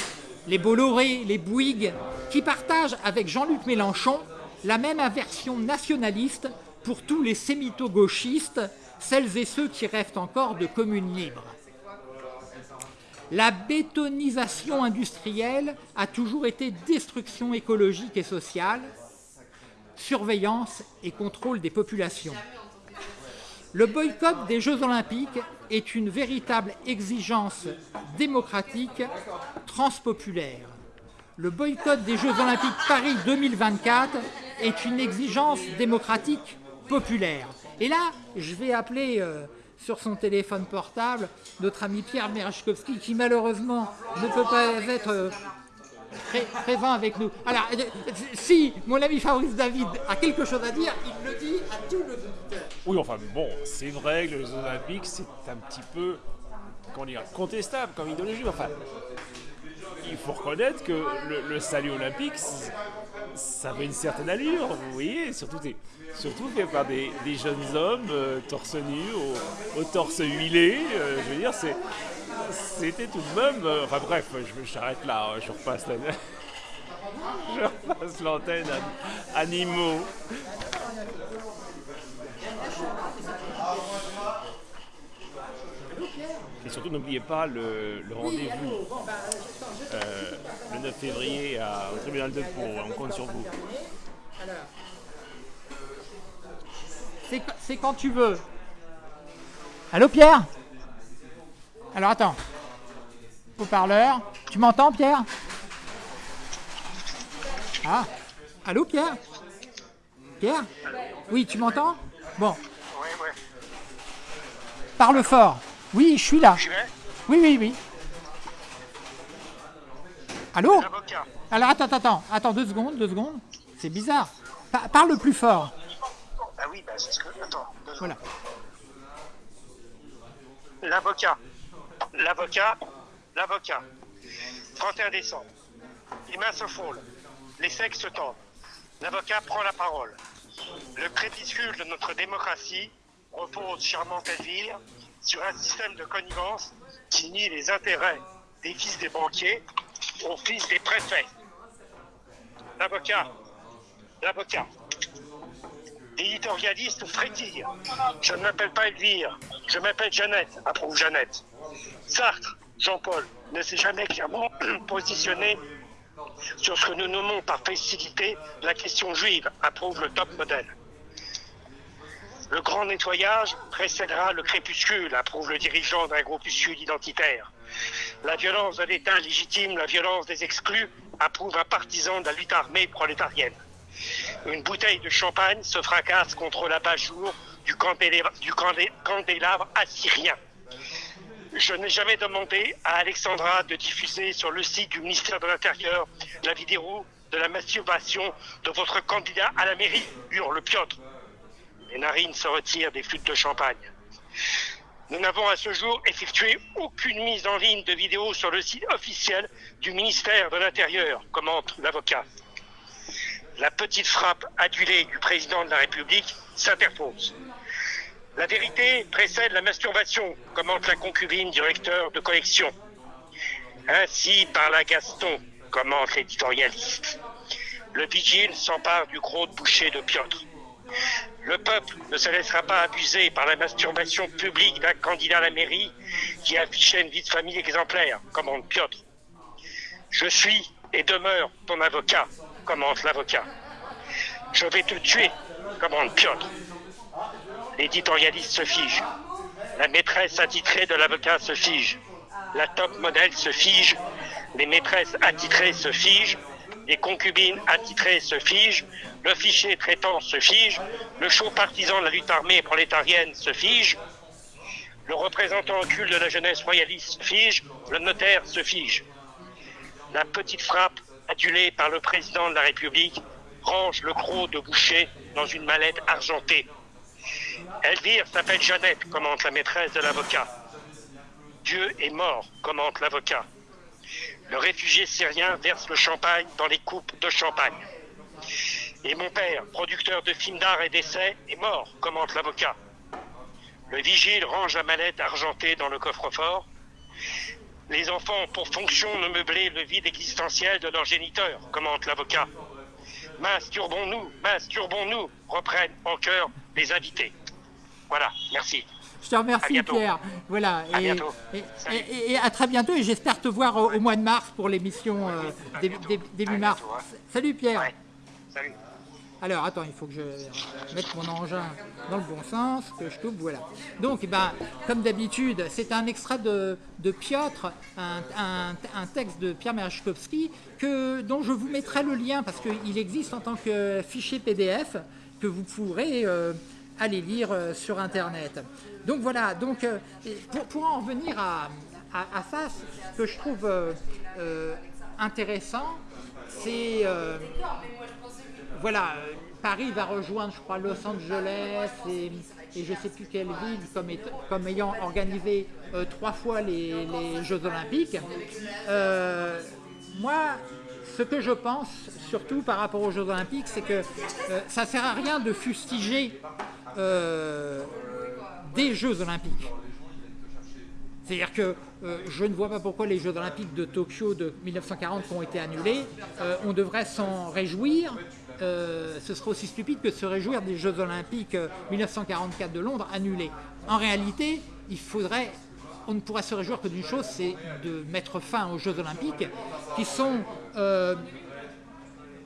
Speaker 1: les Bolloré, les Bouygues, qui partagent avec Jean-Luc Mélenchon la même aversion nationaliste pour tous les sémito-gauchistes, celles et ceux qui rêvent encore de communes libres. La bétonisation industrielle a toujours été destruction écologique et sociale, surveillance et contrôle des populations. Le boycott des Jeux Olympiques est une véritable exigence démocratique transpopulaire. Le boycott des Jeux Olympiques Paris 2024 est une exigence démocratique populaire. Et là, je vais appeler euh, sur son téléphone portable notre ami Pierre Merechkowski, qui malheureusement ne peut pas être euh, présent avec nous. Alors, euh, si mon ami Fabrice David a quelque chose à dire, il le dit à tout le monde.
Speaker 4: Oui, enfin bon, c'est vrai que les Olympiques, c'est un petit peu comment dire, contestable comme idéologie. Enfin, il faut reconnaître que le, salut olympique, ça avait une certaine allure, vous voyez, surtout, surtout fait par des, jeunes hommes euh, torse nu, au, torse huilé. Euh, je veux dire, c'était tout de même. Euh, enfin bref, je m'arrête là, hein, je repasse [LAUGHS] je repasse l'antenne à animaux. Surtout, n'oubliez pas le, rendez-vous euh, le 9 février à, au tribunal de Pau. On compte sur vous.
Speaker 1: C'est quand tu veux. Allô Pierre? Alors attends. Haut-parleur. Tu m'entends Pierre? Ah Allô Pierre? Pierre? Oui, tu m'entends? Bon. Parle fort. Oui, je suis là. Oui, oui, oui. Allô? Alors attends, attends, attends, deux secondes, deux secondes. C'est bizarre. parle plus fort.
Speaker 5: Ah oui, bah c'est ce que. Attends, deux. Voilà. L'avocat. L'avocat. L'avocat. 31 décembre. Les mains se frôlent. Les sexes se tendent. L'avocat prend la parole. Le crépuscule de notre démocratie repose, charmante Elvire, sur un système de connivence qui nie les intérêts des fils des banquiers aux fils des préfets. L'avocat, l'avocat, éditorialiste frétille. Je ne m'appelle pas Elvire, je m'appelle Jeannette, approuve Jeannette. Sartre, Jean-Paul, ne s'est jamais clairement [CLEARS THROAT] positionné sur ce que nous nommons par facilité la question juive, approuve le top modèle. Le grand nettoyage précédera le crépuscule, approuve le dirigeant d'un groupuscule identitaire. La violence de l'État légitime la violence des exclus, approuve un partisan de la lutte armée prolétarienne. Une bouteille de champagne se fracasse contre l'abat-jour du candélabre assyrien. Je n'ai jamais demandé à Alexandra de diffuser sur le site du ministère de l'Intérieur la vidéo de la masturbation de votre candidat à la mairie, hurle Piotr. Les narines se retirent des flûtes de champagne. Nous n'avons à ce jour effectué aucune mise en ligne de vidéo sur le site officiel du ministère de l'Intérieur, commente l'avocat. La petite frappe adulée du président de la République s'interpose. La vérité précède la masturbation, commente la concubine du recteur de collection. Ainsi parla Gaston, commente l'éditorialiste. Le vigile s'empare du gros boucher de Piotr. Le peuple ne se laissera pas abuser par la masturbation publique d'un candidat à la mairie qui affichait une vie de famille exemplaire, commente Piotr. Je suis et demeure ton avocat, commente l'avocat. Je vais te tuer, commande Piotr. L'éditorialiste se fige. La maîtresse attitrée de l'avocat se fige. La top modèle se fige. Les maîtresses attitrées se figent. Les concubines attitrées se figent. Le fichier traitant se fige. Le chaud partisan de la lutte armée prolétarienne se fige. Le représentant occulte de la jeunesse royaliste se fige. Le notaire se fige. La petite frappe, adulée par le président de la République, range le croc de boucher dans une mallette argentée. Elvire s'appelle Jeannette, commente la maîtresse de l'avocat. Dieu est mort, commente l'avocat. Le réfugié syrien verse le champagne dans les coupes de champagne. Et mon père, producteur de films d'art et d'essais, est mort, commente l'avocat. Le vigile range la mallette argentée dans le coffre-fort. Les enfants ont pour fonction de meubler le vide existentiel de leur géniteur, commente l'avocat. Masturbons-nous, masturbons-nous, reprennent en chœur les invités. Voilà, merci.
Speaker 1: Je te remercie Pierre. Voilà.
Speaker 5: À
Speaker 1: et,
Speaker 5: bientôt.
Speaker 1: Et, et- et à très bientôt et j'espère te voir au, au mois de mars pour l'émission euh, début, mars.
Speaker 5: bientôt, hein.
Speaker 1: Salut Pierre.
Speaker 5: Ouais. Salut.
Speaker 1: Alors attends, il faut que je mette mon engin dans le bon sens, que je coupe, voilà. Donc, eh ben, comme d'habitude, c'est un extrait de, de Piotr, un, un- un texte de Pierre Merechkovski, que, dont je vous mettrai le lien parce qu'il existe en tant que fichier PDF que vous pourrez euh, aller lire euh, sur Internet. Donc voilà, donc, euh, pour, en revenir à, à, à ça, ce que je trouve euh, intéressant, c'est... voilà, Paris va rejoindre, je crois, Los Angeles et, je ne sais plus quelle ville comme, comme ayant organisé trois fois les, les Jeux Olympiques. Moi, ce que je pense, surtout par rapport aux Jeux Olympiques, c'est que euh, ça ne sert à rien de fustiger euh, des Jeux Olympiques. C'est-à-dire que euh, je ne vois pas pourquoi les Jeux Olympiques de Tokyo de 1940 qui ont été annulés, on devrait s'en réjouir. Ce serait aussi stupide que de se réjouir des Jeux Olympiques euh, 1944 de Londres annulés. En réalité, il faudrait, on ne pourrait se réjouir que d'une chose, c'est de mettre fin aux Jeux Olympiques, qui sont euh,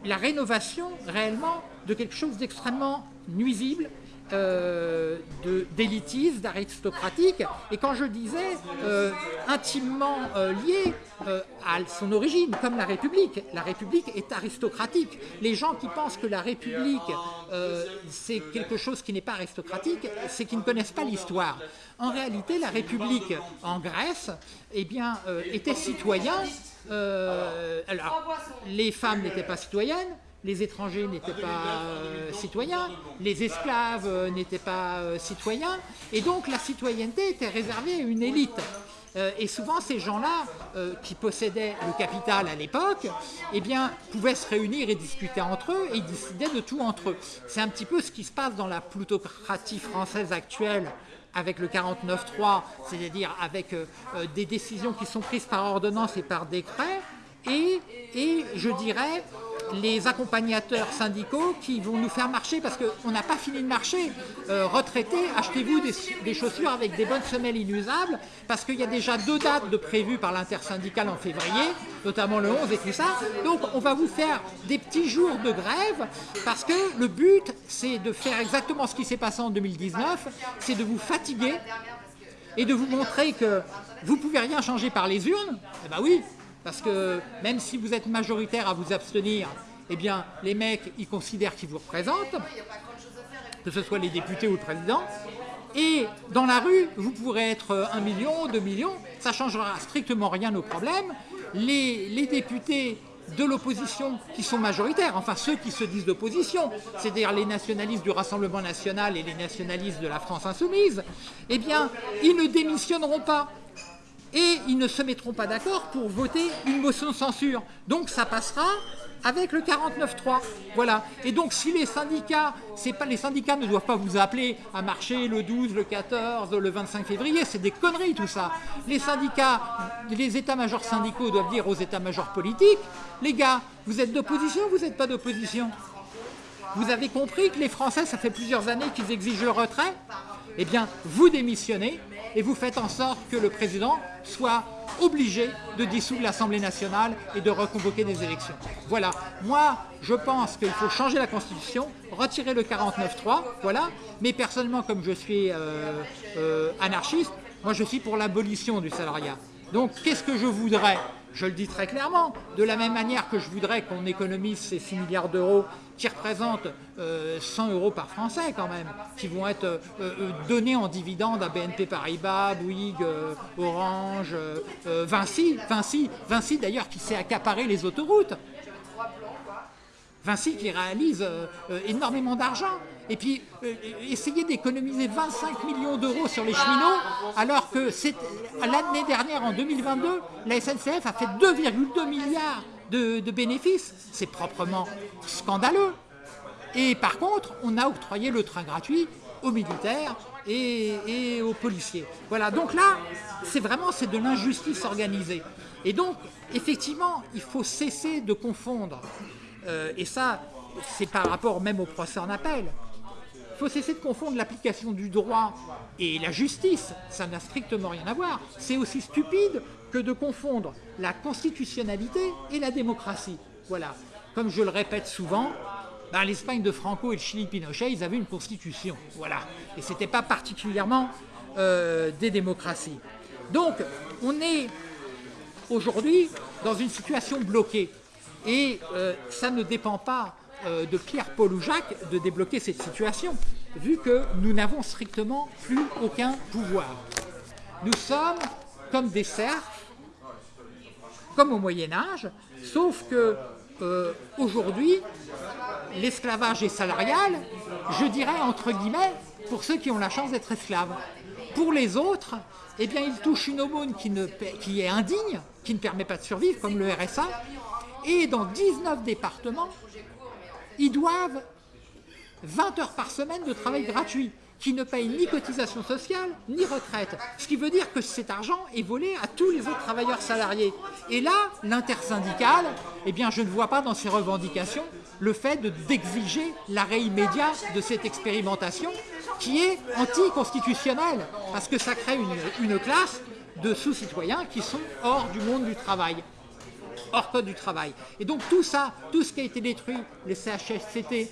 Speaker 1: la rénovation réellement de quelque chose d'extrêmement nuisible, euh, d'élitiste, d'aristocratique. Et quand je disais euh, intimement euh, lié euh, à son origine, comme la République, la République est aristocratique. Les gens qui pensent que la République c'est quelque chose qui n'est pas aristocratique, c'est qu'ils ne connaissent pas l'histoire. En réalité, la République en Grèce eh bien, était citoyen. euh, alors, les femmes n'étaient pas citoyennes, les étrangers n'étaient pas euh, citoyens, les esclaves euh, n'étaient pas euh, citoyens, et donc la citoyenneté était réservée à une élite. Et souvent, ces gens-là, qui possédaient le capital à l'époque, eh bien, pouvaient se réunir et discuter entre eux, et ils décidaient de tout entre eux. C'est un petit peu ce qui se passe dans la plutocratie française actuelle avec le 49-3, c'est-à-dire avec des décisions qui sont prises par ordonnance et par décret, et, je dirais les accompagnateurs syndicaux qui vont nous faire marcher parce qu'on n'a pas fini de marcher. Euh, retraités, achetez-vous des, des chaussures avec des bonnes semelles inusables parce qu'il y a déjà deux dates de prévues par l'intersyndicale en février, notamment le 11 et tout ça. Donc on va vous faire des petits jours de grève parce que le but c'est de faire exactement ce qui s'est passé en 2019, c'est de vous fatiguer et de vous montrer que vous pouvez rien changer par les urnes. Eh ben oui, parce que même si vous êtes majoritaire à vous abstenir, eh bien, les mecs, ils considèrent qu'ils vous représentent, que ce soit les députés ou le président. Et dans la rue, vous pourrez être 1 million, 2 millions, ça ne changera strictement rien au problème. Les, les députés de l'opposition qui sont majoritaires, enfin ceux qui se disent d'opposition, c'est-à-dire les nationalistes du Rassemblement national et les nationalistes de la France insoumise, eh bien, ils ne démissionneront pas et ils ne se mettront pas d'accord pour voter une motion de censure. Donc ça passera avec le 49.3. Voilà. Et donc si les syndicats, pas les syndicats ne doivent pas vous appeler à marcher le 12, le 14, le 25 février, c'est des conneries tout ça. Les syndicats, les états-majors syndicaux doivent dire aux états-majors politiques, les gars, vous êtes d'opposition ou vous n'êtes pas d'opposition? Vous avez compris que les Français, ça fait plusieurs années qu'ils exigent le retrait? Eh bien, vous démissionnez et vous faites en sorte que le président soit obligé de dissoudre l'Assemblée nationale et de reconvoquer des élections. Voilà. Moi, je pense qu'il faut changer la Constitution, retirer le 49.3, voilà. Mais personnellement, comme je suis euh, euh, anarchiste, moi je suis pour l'abolition du salariat. Donc, qu'est-ce que je voudrais je le dis très clairement, de la même manière que je voudrais qu'on économise ces 6 milliards d'euros qui représentent euh, 100 euros par Français quand même, qui vont être euh, euh, donnés en dividendes à BNP Paribas, Bouygues, euh, Orange, Vinci, Vinci, Vinci d'ailleurs qui s'est accaparé les autoroutes. Vinci qui réalise euh, euh, énormément d'argent. Et puis, euh, essayer d'économiser 25 millions d'euros sur les cheminots, alors que l'année dernière, en 2022, la SNCF a fait 2,2 milliards de, bénéfices. C'est proprement scandaleux. Et par contre, on a octroyé le train gratuit aux militaires et, aux policiers. Voilà, donc là, c'est vraiment de l'injustice organisée. Et donc, effectivement, il faut cesser de confondre euh, et ça, c'est par rapport même au procès en appel. Il faut cesser de confondre l'application du droit et la justice. Ça n'a strictement rien à voir. C'est aussi stupide que de confondre la constitutionnalité et la démocratie. Voilà. Comme je le répète souvent, ben, l'Espagne de Franco et le Chili Pinochet, ils avaient une constitution. Voilà. Et ce n'était pas particulièrement euh, des démocraties. Donc, on est aujourd'hui dans une situation bloquée. Et euh, ça ne dépend pas de Pierre, Paul ou Jacques de débloquer cette situation, vu que nous n'avons strictement plus aucun pouvoir. Nous sommes comme des serfs, comme au Moyen-Âge, sauf que euh, aujourd'hui, l'esclavage est salarial, je dirais entre guillemets, pour ceux qui ont la chance d'être esclaves. Pour les autres, eh bien, ils touchent une aumône qui, ne, qui est indigne, qui ne permet pas de survivre, comme le RSA, et dans 19 départements, ils doivent 20 heures par semaine de travail gratuit, qui ne payent ni cotisation sociale, ni retraite. Ce qui veut dire que cet argent est volé à tous les autres travailleurs salariés. Et là, l'intersyndicale, eh bien, je ne vois pas dans ses revendications le fait d'exiger l'arrêt immédiat de cette expérimentation qui est anticonstitutionnelle, parce que ça crée une, une classe de sous-citoyens qui sont hors du monde du travail hors code du travail. Et donc tout ça, tout ce qui a été détruit, les CHSCT,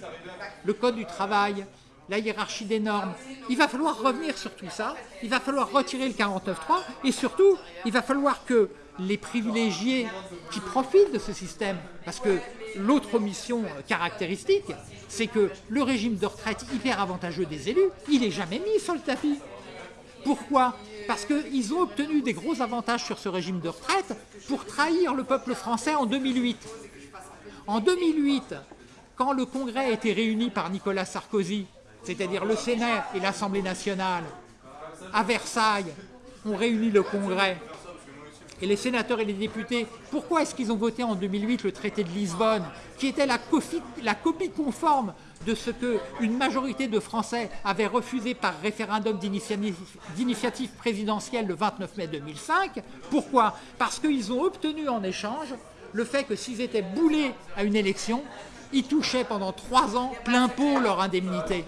Speaker 1: le code du travail, la hiérarchie des normes, il va falloir revenir sur tout ça, il va falloir retirer le 49.3 et surtout, il va falloir que les privilégiés qui profitent de ce système, parce que l'autre mission caractéristique, c'est que le régime de retraite hyper avantageux des élus, il n'est jamais mis sur le tapis. Pourquoi? Parce qu'ils ont obtenu des gros avantages sur ce régime de retraite pour trahir le peuple français en 2008. En 2008, quand le Congrès a été réuni par Nicolas Sarkozy, c'est-à-dire le Sénat et l'Assemblée nationale, à Versailles, ont réuni le Congrès et les sénateurs et les députés, pourquoi est-ce qu'ils ont voté en 2008 le traité de Lisbonne, qui était la copie, la copie conforme de ce que une majorité de Français avaient refusé par référendum d'initiative d'initiative présidentielle le 29 mai 2005 Pourquoi? Parce qu'ils ont obtenu en échange le fait que s'ils étaient boulés à une élection, ils touchaient pendant trois ans plein pot leur indemnité.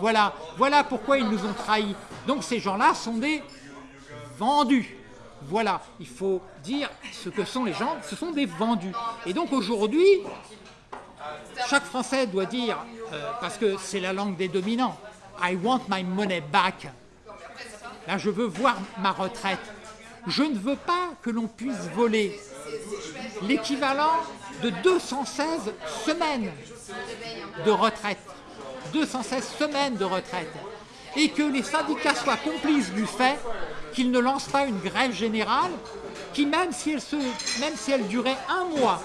Speaker 1: Voilà, voilà pourquoi ils nous ont trahis. Donc ces gens-là sont des vendus. Voilà, il faut dire ce que sont les gens, ce sont des vendus. Et donc aujourd'hui, chaque Français doit dire, euh, parce que c'est la langue des dominants, I want my money back. Là, je veux voir ma retraite. Je ne veux pas que l'on puisse voler l'équivalent de 216 semaines de retraite. 216 semaines de retraite. Et que les syndicats soient complices du fait qu'ils ne lancent pas une grève générale qui, même si, elle se, même si elle durait un mois,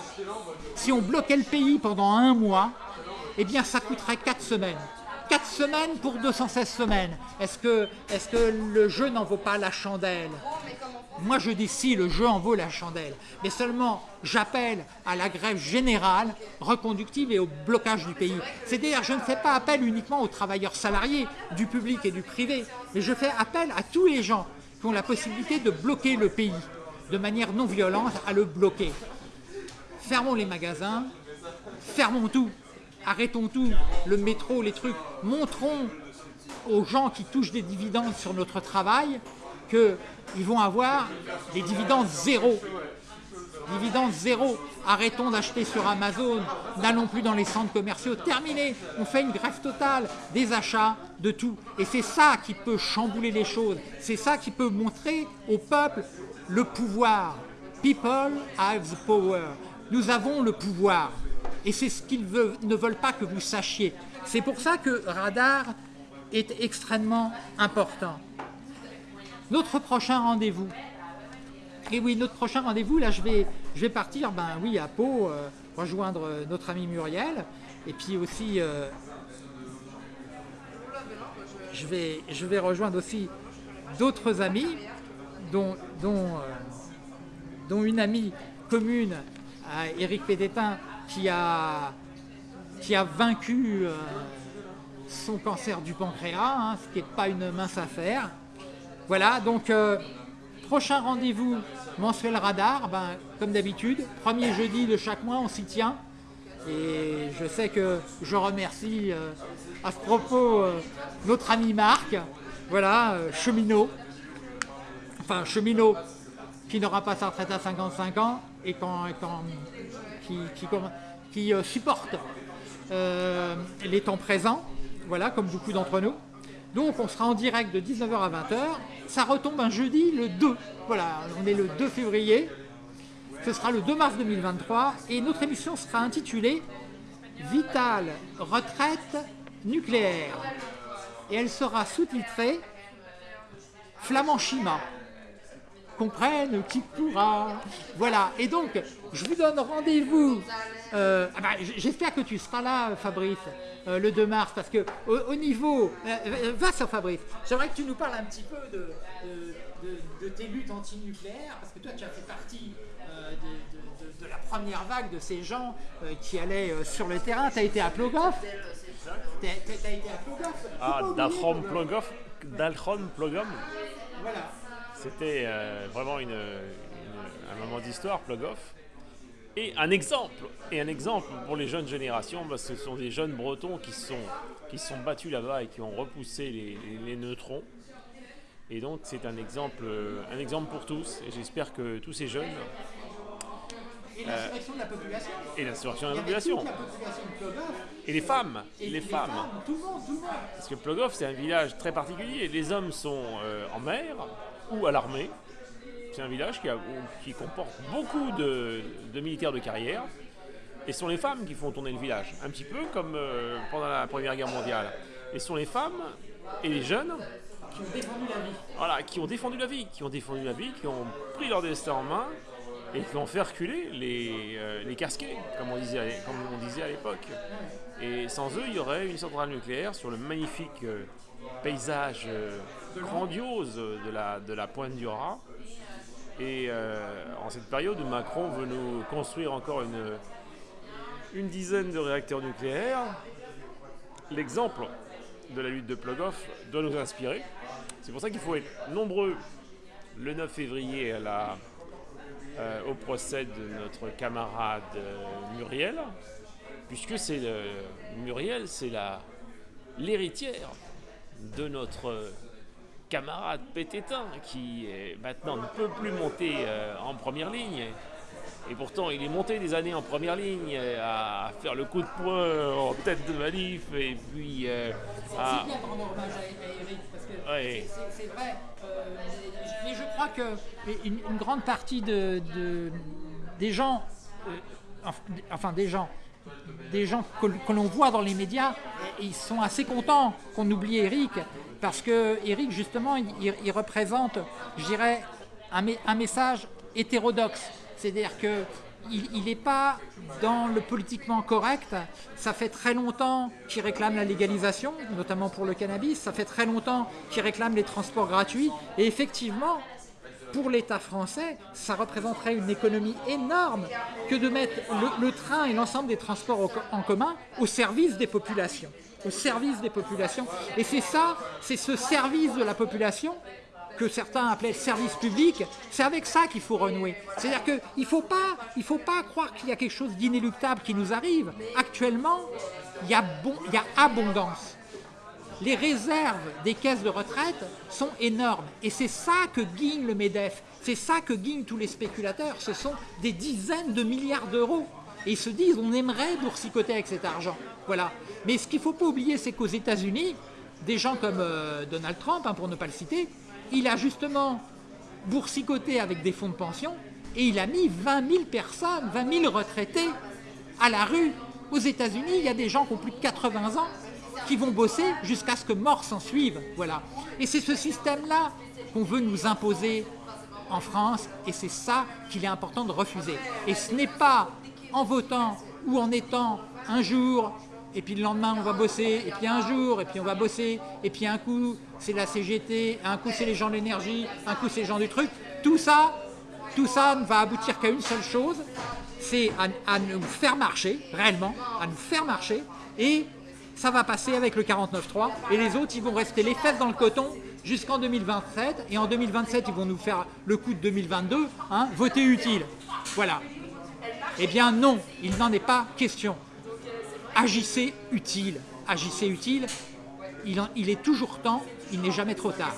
Speaker 1: si on bloquait le pays pendant un mois, eh bien ça coûterait 4 semaines. 4 semaines pour 216 semaines. Est-ce que, que le jeu n'en vaut pas la chandelle? Moi je dis si, le jeu en vaut la chandelle. Mais seulement j'appelle à la grève générale, reconductive et au blocage du pays. C'est-à-dire je ne fais pas appel uniquement aux travailleurs salariés du public et du privé, mais je fais appel à tous les gens qui ont la possibilité de bloquer le pays de manière non violente, à le bloquer. Fermons les magasins, fermons tout, arrêtons tout, le métro, les trucs, montrons aux gens qui touchent des dividendes sur notre travail qu'ils vont avoir des dividendes zéro. Dividendes zéro. Arrêtons d'acheter sur Amazon, n'allons plus dans les centres commerciaux. Terminé, on fait une grève totale des achats, de tout. Et c'est ça qui peut chambouler les choses. C'est ça qui peut montrer au peuple le pouvoir. People have the power. Nous avons le pouvoir. Et c'est ce qu'ils ne veulent pas que vous sachiez. C'est pour ça que Radar est extrêmement important. Notre prochain rendez-vous. Et oui, notre prochain rendez-vous, là je vais, partir, ben oui, à Pau, euh, rejoindre notre ami Muriel. Et puis aussi, euh, je, vais, rejoindre aussi d'autres amis, euh, dont une amie commune à Éric qui a, qui a vaincu son cancer du pancréas, hein, ce qui n'est pas une mince affaire. Voilà, donc prochain rendez-vous mensuel radar, ben, comme d'habitude, premier jeudi de chaque mois, on s'y tient. Et je sais que je remercie euh, à ce propos euh, notre ami Marc, voilà, euh, cheminot, enfin cheminot qui n'aura pas sa retraite à 55 ans et qui, qui supporte les temps présents, voilà, comme beaucoup d'entre nous. Donc on sera en direct de 19h à 20h. Ça retombe un jeudi le 2. Voilà, on est le 2 février. Ce sera le 2 mars 2023 et notre émission sera intitulée Vital, retraite nucléaire. Et elle sera sous-titrée Flamand Chima comprenne qui pourra. Voilà, et donc, je vous donne rendez-vous. Euh, ah bah, j'espère que tu seras là, Fabrice, euh, le 2 mars, parce que au, niveau. Euh, va sur Fabrice, j'aimerais que tu nous parles un petit peu de, de, tes luttes anti-nucléaires, parce que toi, tu as fait partie de, la première vague de ces gens qui allaient sur le terrain. Tu as été à Plogoff Tu as, été à Plogoff
Speaker 4: Ah, Dalchon Plogoff Plogom
Speaker 1: Voilà.
Speaker 4: C'était euh, vraiment une, un moment d'histoire, Plogoff. Et un exemple, et un exemple pour les jeunes générations, parce que ce sont des jeunes bretons qui sont, qui sont battus là-bas et qui ont repoussé les, neutrons. Et donc c'est un exemple, un exemple pour tous. Et j'espère que tous ces jeunes.
Speaker 1: Et l'insurrection de la population.
Speaker 4: Et l'insurrection de la population. Et les femmes. Et les, femmes.
Speaker 1: tout le monde, tout le monde.
Speaker 4: Parce que Plogoff, c'est un village très particulier. Les hommes sont euh, en mer, ou à l'armée. C'est un village qui, qui comporte beaucoup de, militaires de carrière. Et ce sont les femmes qui font tourner le village, un petit peu comme euh, pendant la Première Guerre mondiale. Et ce sont les femmes et les jeunes
Speaker 1: qui ont défendu la vie.
Speaker 4: Voilà, qui ont défendu la vie, qui ont défendu la vie, qui ont pris leur destin en main et qui ont fait reculer les, euh, les casquets, comme on disait, comme on disait à l'époque. Et sans eux, il y aurait une centrale nucléaire sur le magnifique euh, paysage euh, grandiose de la, de la pointe du Raz. Et en cette période Macron veut nous construire encore une, une dizaine de réacteurs nucléaires, l'exemple de la lutte de Plogoff doit nous inspirer. C'est pour ça qu'il faut être nombreux le 9 février à la, euh, au procès de notre camarade euh, Muriel, puisque c'est le- Muriel, c'est l'héritière de notre euh, camarade Pététin, qui euh, maintenant ne peut plus monter euh, en première ligne. Et pourtant, il est monté des années en première ligne euh, à faire le coup de poing en tête de manif et puis euh, à-
Speaker 1: C'est bien de rendre hommage à, Eric, parce que
Speaker 4: Ouais.
Speaker 1: c'est- vrai. euh, mais je crois que une, une grande partie de, de- des gens, euh, enf- enfin des gens, des gens que, que l'on voit dans les médias, ils sont assez contents qu'on oublie Eric, parce que Eric justement, il, représente, je dirais, un message hétérodoxe. C'est-à-dire que il n'est pas dans le politiquement correct. Ça fait très longtemps qu'il réclame la légalisation, notamment pour le cannabis. Ça fait très longtemps qu'il réclame les transports gratuits. Et effectivement, pour l'État français, ça représenterait une économie énorme que de mettre le, train et l'ensemble des transports en commun au service des populations. Au service des populations. Et c'est ça, c'est ce service de la population que certains appelaient service public, c'est avec ça qu'il faut renouer. C'est-à-dire qu'il ne faut, pas- faut pas croire qu'il y a quelque chose d'inéluctable qui nous arrive. Actuellement, il y a, bon, il y a abondance les réserves des caisses de retraite sont énormes. Et c'est ça que guigne le MEDEF. C'est ça que guignent tous les spéculateurs. Ce sont des dizaines de milliards d'euros. Et ils se disent, on aimerait boursicoter avec cet argent. Voilà. Mais ce qu'il ne faut pas oublier, c'est qu'aux États-Unis, des gens comme euh, Donald Trump, hein, pour ne pas le citer, il a justement boursicoté avec des fonds de pension et il a mis 20 000 personnes, 20 000 retraités à la rue. Aux États-Unis, il y a des gens qui ont plus de 80 ans qui vont bosser jusqu'à ce que mort s'en suive. Voilà. Et c'est ce système-là qu'on veut nous imposer en France et c'est ça qu'il est important de refuser. Et ce n'est pas en votant ou en étant un jour et puis le lendemain on va bosser, et puis un jour, et puis on va bosser, et puis un coup c'est la CGT, un coup c'est les gens de l'énergie, un coup c'est les gens du truc. Tout ça, tout ça ne va aboutir qu'à une seule chose, c'est à, à nous faire marcher, réellement, à nous faire marcher, et ça va passer avec le 49.3, et les autres, ils vont rester les fesses dans le coton jusqu'en 2027, et en 2027, ils vont nous faire le coup de 2022, hein, voter utile. Voilà. Eh bien non, il n'en est pas question. Agissez utile, agissez utile, il, est toujours temps, il n'est jamais trop tard.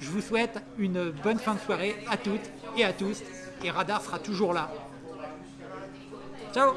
Speaker 1: Je vous souhaite une bonne fin de soirée à toutes et à tous, et Radar sera toujours là. Ciao